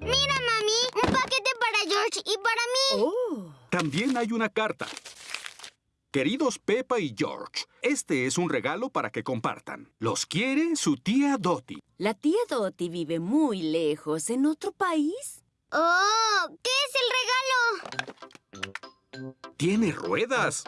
Mira, mami, un paquete para George y para mí. Oh. También hay una carta. Queridos Peppa y George, este es un regalo para que compartan. Los quiere su tía Dottie. La tía Dottie vive muy lejos, en otro país. Oh, ¿qué es el regalo? Tiene ruedas.